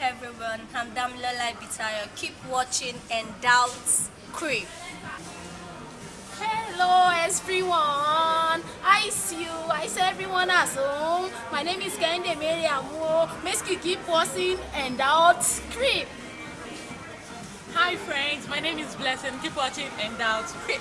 everyone, I'm Damilola Bitayo. Keep watching and doubts Creep. Hello everyone, I see you, I see everyone at home. My name is Kende Meriamo. Make you keep watching and doubts Creep. Hi friends, my name is Blessing. Keep watching and doubts Creep.